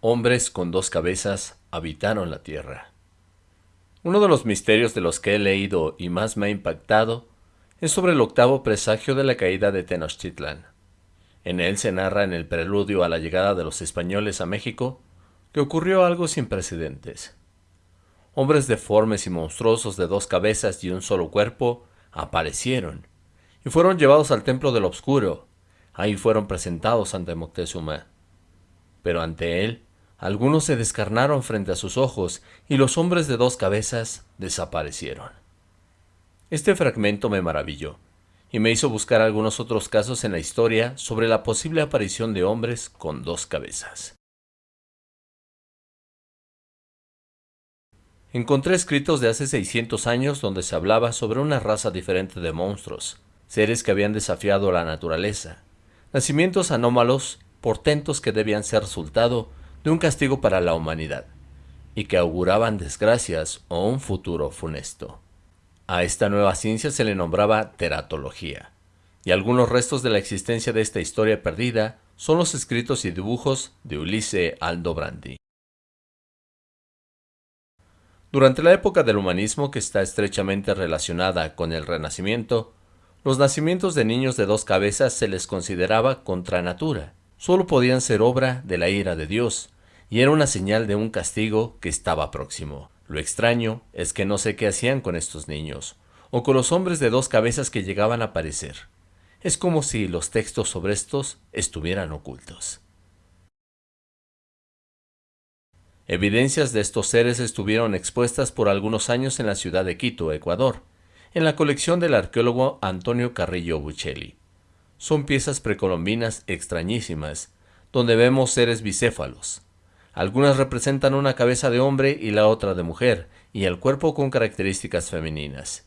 Hombres con dos cabezas habitaron la tierra. Uno de los misterios de los que he leído y más me ha impactado es sobre el octavo presagio de la caída de Tenochtitlan. En él se narra en el preludio a la llegada de los españoles a México que ocurrió algo sin precedentes. Hombres deformes y monstruosos de dos cabezas y un solo cuerpo aparecieron y fueron llevados al templo del Obscuro. Ahí fueron presentados ante Moctezuma. Pero ante él algunos se descarnaron frente a sus ojos y los hombres de dos cabezas desaparecieron. Este fragmento me maravilló y me hizo buscar algunos otros casos en la historia sobre la posible aparición de hombres con dos cabezas. Encontré escritos de hace 600 años donde se hablaba sobre una raza diferente de monstruos, seres que habían desafiado la naturaleza, nacimientos anómalos, portentos que debían ser resultado un castigo para la humanidad, y que auguraban desgracias o un futuro funesto. A esta nueva ciencia se le nombraba teratología, y algunos restos de la existencia de esta historia perdida son los escritos y dibujos de Ulisse Aldobrandi. Durante la época del humanismo que está estrechamente relacionada con el Renacimiento, los nacimientos de niños de dos cabezas se les consideraba contra natura, solo podían ser obra de la ira de Dios, y era una señal de un castigo que estaba próximo. Lo extraño es que no sé qué hacían con estos niños, o con los hombres de dos cabezas que llegaban a aparecer. Es como si los textos sobre estos estuvieran ocultos. Evidencias de estos seres estuvieron expuestas por algunos años en la ciudad de Quito, Ecuador, en la colección del arqueólogo Antonio Carrillo Buccelli. Son piezas precolombinas extrañísimas, donde vemos seres bicéfalos. Algunas representan una cabeza de hombre y la otra de mujer, y el cuerpo con características femeninas.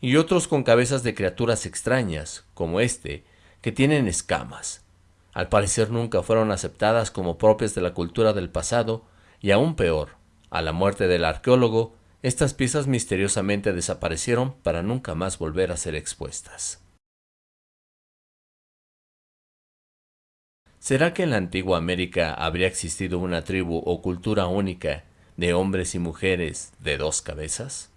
Y otros con cabezas de criaturas extrañas, como este, que tienen escamas. Al parecer nunca fueron aceptadas como propias de la cultura del pasado, y aún peor, a la muerte del arqueólogo, estas piezas misteriosamente desaparecieron para nunca más volver a ser expuestas. ¿Será que en la antigua América habría existido una tribu o cultura única de hombres y mujeres de dos cabezas?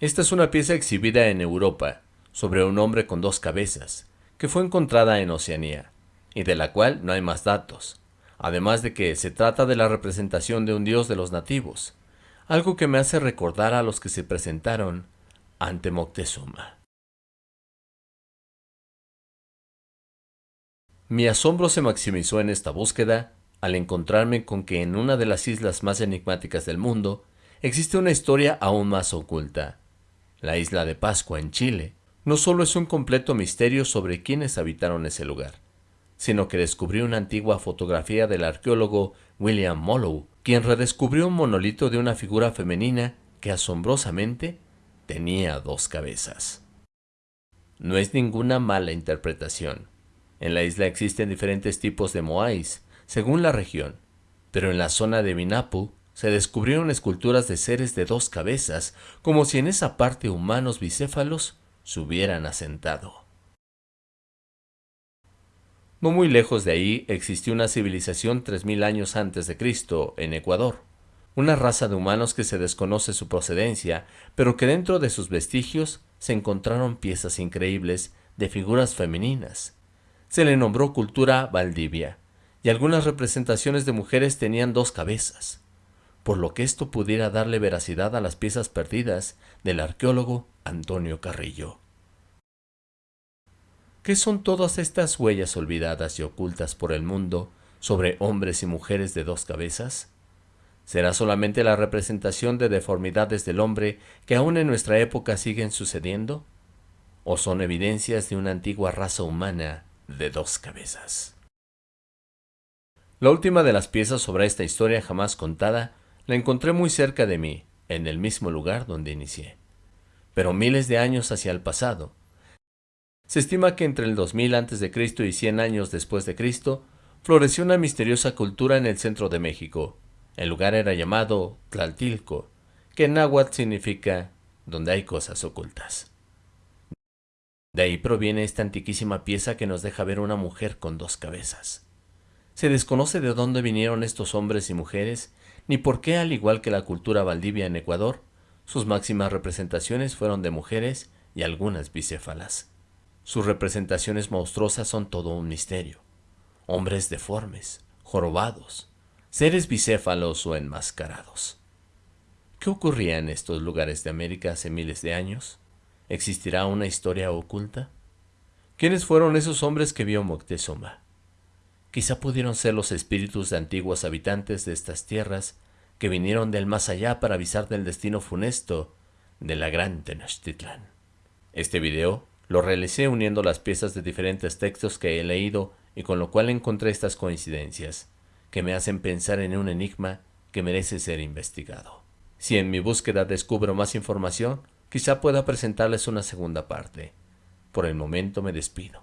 Esta es una pieza exhibida en Europa sobre un hombre con dos cabezas, que fue encontrada en Oceanía, y de la cual no hay más datos, además de que se trata de la representación de un dios de los nativos, algo que me hace recordar a los que se presentaron ante Moctezuma. Mi asombro se maximizó en esta búsqueda al encontrarme con que en una de las islas más enigmáticas del mundo existe una historia aún más oculta. La isla de Pascua en Chile no solo es un completo misterio sobre quiénes habitaron ese lugar, sino que descubrí una antigua fotografía del arqueólogo William Mollow, quien redescubrió un monolito de una figura femenina que asombrosamente tenía dos cabezas. No es ninguna mala interpretación. En la isla existen diferentes tipos de moais, según la región, pero en la zona de Minapu se descubrieron esculturas de seres de dos cabezas, como si en esa parte humanos bicéfalos se hubieran asentado. No muy lejos de ahí existió una civilización 3.000 años antes de Cristo, en Ecuador, una raza de humanos que se desconoce su procedencia, pero que dentro de sus vestigios se encontraron piezas increíbles de figuras femeninas, se le nombró cultura Valdivia, y algunas representaciones de mujeres tenían dos cabezas, por lo que esto pudiera darle veracidad a las piezas perdidas del arqueólogo Antonio Carrillo. ¿Qué son todas estas huellas olvidadas y ocultas por el mundo sobre hombres y mujeres de dos cabezas? ¿Será solamente la representación de deformidades del hombre que aún en nuestra época siguen sucediendo? ¿O son evidencias de una antigua raza humana de dos cabezas. La última de las piezas sobre esta historia jamás contada la encontré muy cerca de mí, en el mismo lugar donde inicié, pero miles de años hacia el pasado. Se estima que entre el 2000 a.C. y 100 años después de Cristo, floreció una misteriosa cultura en el centro de México. El lugar era llamado Tlaltilco, que en náhuatl significa donde hay cosas ocultas. De ahí proviene esta antiquísima pieza que nos deja ver una mujer con dos cabezas. Se desconoce de dónde vinieron estos hombres y mujeres, ni por qué, al igual que la cultura valdivia en Ecuador, sus máximas representaciones fueron de mujeres y algunas bicéfalas. Sus representaciones monstruosas son todo un misterio. Hombres deformes, jorobados, seres bicéfalos o enmascarados. ¿Qué ocurría en estos lugares de América hace miles de años? ¿Existirá una historia oculta? ¿Quiénes fueron esos hombres que vio Moctezuma? Quizá pudieron ser los espíritus de antiguos habitantes de estas tierras que vinieron del más allá para avisar del destino funesto de la gran Tenochtitlan. Este video lo realicé uniendo las piezas de diferentes textos que he leído y con lo cual encontré estas coincidencias, que me hacen pensar en un enigma que merece ser investigado. Si en mi búsqueda descubro más información, quizá pueda presentarles una segunda parte. Por el momento me despido.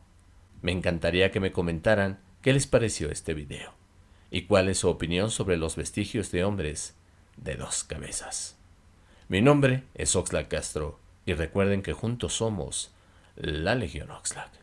Me encantaría que me comentaran qué les pareció este video y cuál es su opinión sobre los vestigios de hombres de dos cabezas. Mi nombre es Oxlack Castro y recuerden que juntos somos la Legión Oxlack.